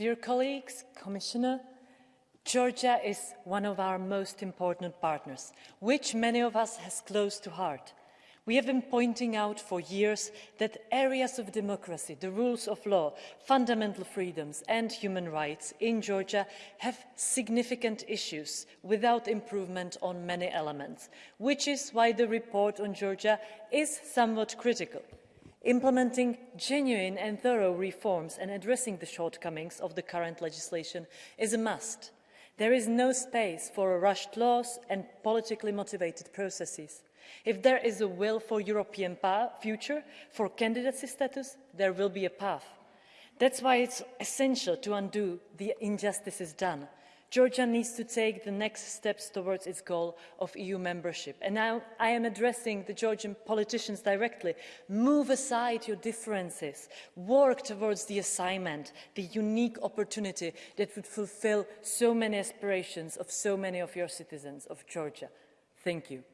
Dear colleagues, Commissioner, Georgia is one of our most important partners, which many of us has close to heart. We have been pointing out for years that areas of democracy, the rules of law, fundamental freedoms and human rights in Georgia have significant issues without improvement on many elements, which is why the report on Georgia is somewhat critical. Implementing genuine and thorough reforms and addressing the shortcomings of the current legislation is a must. There is no space for rushed laws and politically motivated processes. If there is a will for European future, for candidacy status, there will be a path. That's why it's essential to undo the injustices done Georgia needs to take the next steps towards its goal of EU membership. And now I am addressing the Georgian politicians directly. Move aside your differences. Work towards the assignment, the unique opportunity that would fulfill so many aspirations of so many of your citizens of Georgia. Thank you.